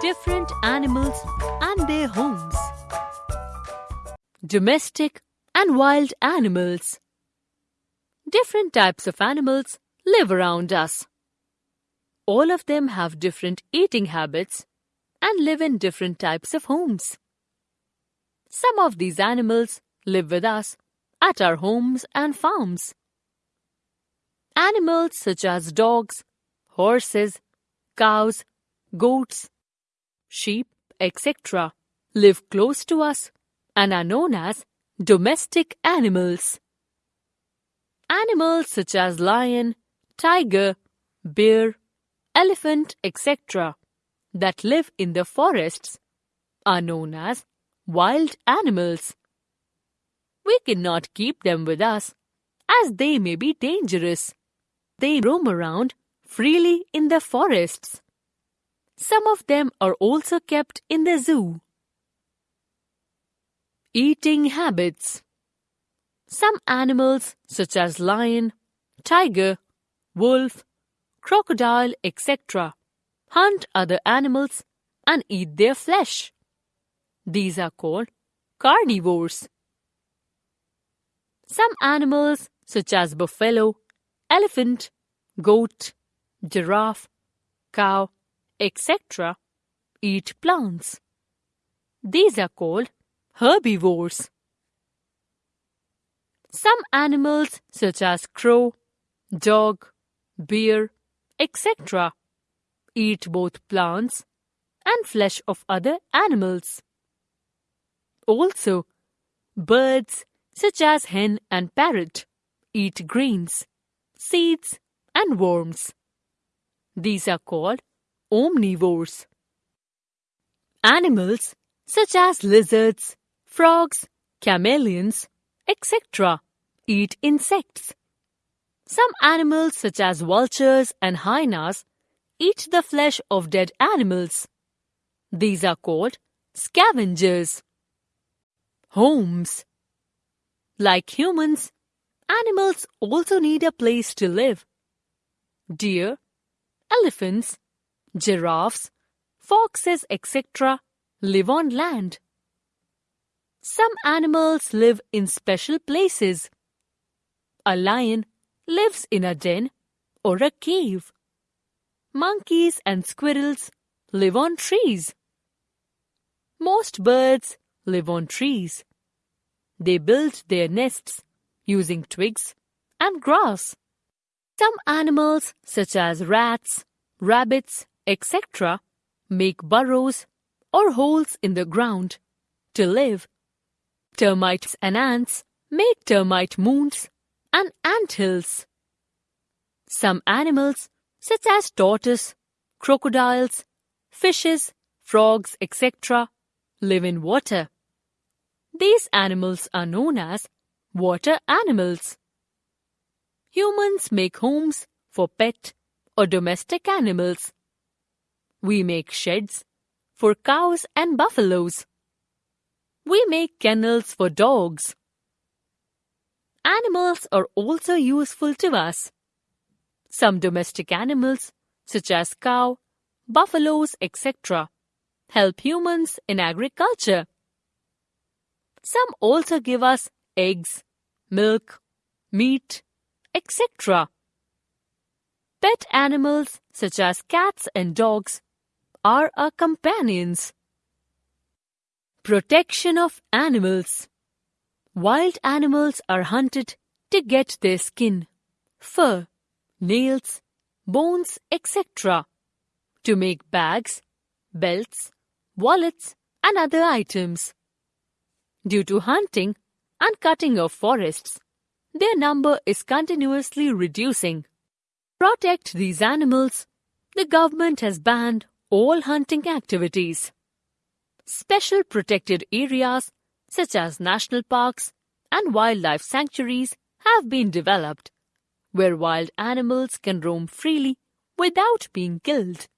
different animals and their homes. Domestic and wild animals. Different types of animals live around us. All of them have different eating habits and live in different types of homes. Some of these animals live with us at our homes and farms. Animals such as dogs, horses, cows, goats, sheep, etc., live close to us and are known as domestic animals. Animals such as lion, tiger, bear, elephant, etc., that live in the forests are known as wild animals. We cannot keep them with us as they may be dangerous. They roam around freely in the forests. Some of them are also kept in the zoo. Eating habits Some animals, such as lion, tiger, wolf, crocodile, etc., hunt other animals and eat their flesh. These are called carnivores. Some animals, such as buffalo, elephant, goat, giraffe, cow, etc., eat plants. These are called herbivores. Some animals, such as crow, dog, bear, etc., eat both plants and flesh of other animals. Also, birds such as hen and parrot eat grains, seeds, and worms. These are called omnivores. Animals such as lizards, frogs, chameleons, etc. eat insects. Some animals such as vultures and hyenas eat the flesh of dead animals. These are called scavengers. Homes Like humans, animals also need a place to live. Deer, elephants, giraffes, foxes, etc. live on land. Some animals live in special places. A lion lives in a den or a cave. Monkeys and squirrels live on trees. Most birds live on trees. They build their nests using twigs and grass. Some animals, such as rats, rabbits, etc., make burrows or holes in the ground to live. Termites and ants make termite mounds and ant hills. Some animals such as tortoise, crocodiles, fishes, frogs, etc., live in water. These animals are known as water animals. Humans make homes for pet or domestic animals. We make sheds for cows and buffaloes. We make kennels for dogs. Animals are also useful to us. Some domestic animals, such as cow, buffaloes, etc., help humans in agriculture. Some also give us eggs, milk, meat, etc. Pet animals such as cats and dogs are our companions. Protection of animals Wild animals are hunted to get their skin, fur, nails, bones, etc. to make bags, belts, wallets, and other items. Due to hunting and cutting of forests, their number is continuously reducing. Protect these animals, the government has banned all hunting activities. Special protected areas such as national parks and wildlife sanctuaries have been developed where wild animals can roam freely without being killed.